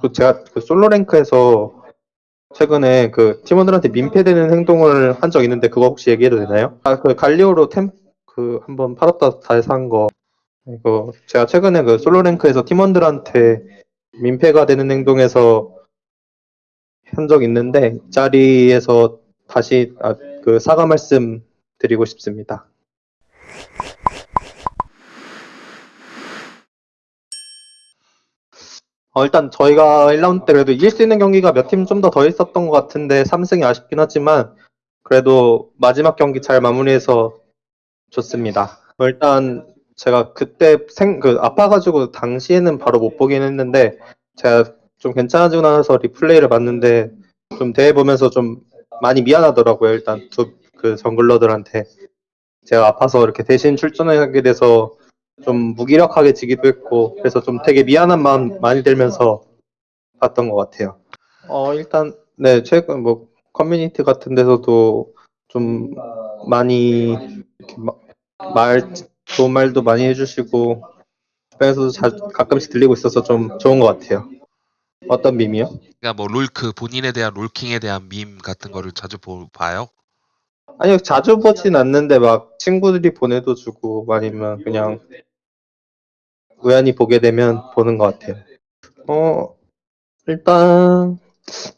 그 제가 그 솔로 랭크에서 최근에 그 팀원들한테 민폐되는 행동을 한 적 있는데 그거 혹시 얘기해도 되나요? 아 그 갈리오로 템 그 한번 팔았다 다시 산 거. 이거 제가 최근에 그 솔로 랭크에서 팀원들한테 민폐가 되는 행동에서 한 적 있는데 이 자리에서 다시 아, 그 사과 말씀 드리고 싶습니다. 어, 일단 저희가 1라운드 때 그래도 이길 수 있는 경기가 몇 팀 좀 더 더 있었던 것 같은데 3승이 아쉽긴 하지만 그래도 마지막 경기 잘 마무리해서 좋습니다. 어, 일단 제가 그때 생, 그 아파가지고 당시에는 바로 못 보긴 했는데 제가 좀 괜찮아지고 나서 리플레이를 봤는데 좀 대회 보면서 좀 많이 미안하더라고요. 일단 두 그 정글러들한테 제가 아파서 이렇게 대신 출전하게 돼서 좀 무기력하게 지기도 했고 그래서 좀 되게 미안한 마음 많이 들면서 봤던 것 같아요. 어 일단 네 최근 뭐 커뮤니티 같은 데서도 좀 많이 마- 말 좋은 말도 많이 해주시고 주변에서도 자, 가끔씩 들리고 있어서 좀 좋은 것 같아요. 어떤 밈이요? 그러니까 뭐 롤크 본인에 대한 롤킹에 대한 밈 같은 거를 자주 보, 봐요. 아니요 자주 보진 않는데 막 친구들이 보내도 주고 아니면 그냥 우연히 보게 되면 보는 것 같아요. 어 일단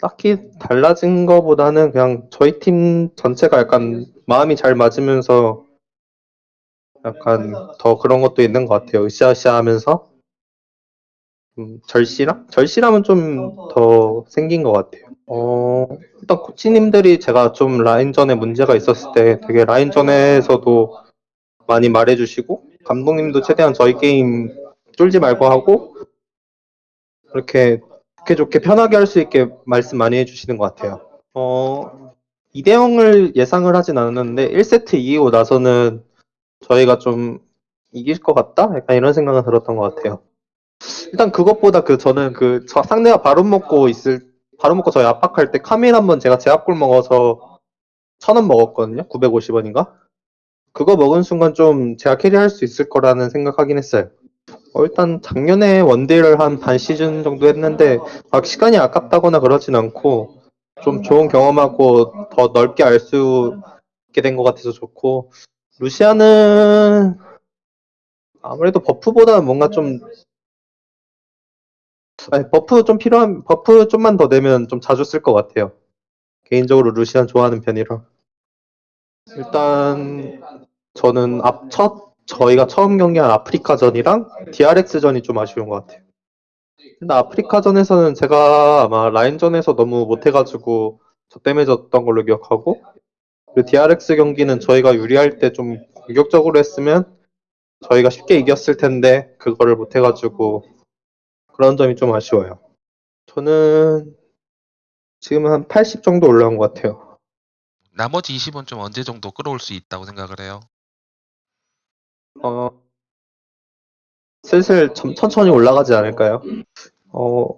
딱히 달라진 거보다는 그냥 저희 팀 전체가 약간 마음이 잘 맞으면서 약간 더 그런 것도 있는 것 같아요. 으쌰으쌰 하면서 음, 절실함? 절실함은 좀 더 생긴 것 같아요. 어, 일단 코치님들이 제가 좀 라인전에 문제가 있었을 때 되게 라인전에서도 많이 말해주시고 감독님도 최대한 저희 게임 쫄지 말고 하고 이렇게 좋게 좋게 편하게 할 수 있게 말씀 많이 해주시는 것 같아요. 어, 2대 0을 예상을 하진 않았는데 1세트 이기고 나서는 저희가 좀 이길 것 같다? 약간 이런 생각은 들었던 것 같아요. 일단 그것보다 그 저는 그저 상대가 바로 먹고 있을 바로 먹고 저희 압박할 때 카밀 한번 제가 제압골 먹어서 천 원 먹었거든요. 950원인가? 그거 먹은 순간 좀 제가 캐리할 수 있을 거라는 생각하긴 했어요. 어, 일단 작년에 원딜을 한 반 시즌 정도 했는데 막 시간이 아깝다거나 그러진 않고 좀 좋은 경험하고 더 넓게 알 수 있게 된 것 같아서 좋고 루시아는 아무래도 버프보다는 뭔가 좀 아니, buff 좀 필요한 buff 좀만 더 내면 좀 자주 쓸 것 같아요. 개인적으로 루시안 좋아하는 편이라. 일단 저는 앞첫 저희가 처음 경기한 아프리카전이랑 DRX전이 좀 아쉬운 것 같아요. 근데 아프리카전에서는 제가 아마 라인전에서 너무 못해가지고 저 때문에 졌던 걸로 기억하고 그리고 DRX 경기는 저희가 유리할 때 좀 공격적으로 했으면 저희가 쉽게 이겼을 텐데 그거를 못해가지고 그런 점이 좀 아쉬워요. 저는 지금 한 80 정도 올라온 것 같아요. 나머지 20원 좀 언제 정도 끌어올 수 있다고 생각을 해요. 어, 슬슬 천, 천천히 올라가지 않을까요? 어,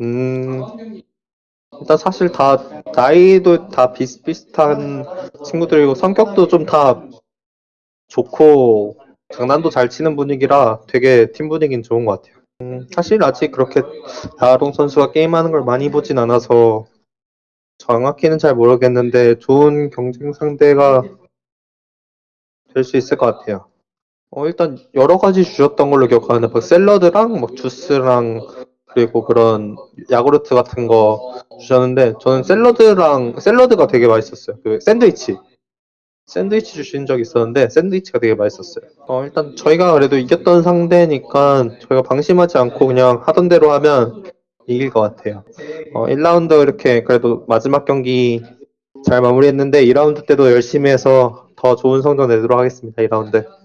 음, 일단 사실 다, 나이도 다 비슷비슷한 친구들이고 성격도 좀 다 좋고 장난도 잘 치는 분위기라 되게 팀 분위기는 좋은 것 같아요. 음, 사실 아직 그렇게 나아동 선수가 게임하는 걸 많이 보진 않아서 정확히는 잘 모르겠는데 좋은 경쟁 상대가 될 수 있을 것 같아요. 어, 일단 여러 가지 주셨던 걸로 기억하는데 뭐 샐러드랑 뭐 주스랑 그리고 그런 야구르트 같은 거 주셨는데 저는 샐러드랑 샐러드가 되게 맛있었어요. 그 샌드위치. 샌드위치 주신 적 있었는데 샌드위치가 되게 맛있었어요. 어, 일단 저희가 그래도 이겼던 상대니까 저희가 방심하지 않고 그냥 하던 대로 하면 이길 것 같아요. 어, 1라운드 이렇게 그래도 마지막 경기 잘 마무리했는데 2라운드 때도 열심히 해서 더 좋은 성적 내도록 하겠습니다. 2라운드.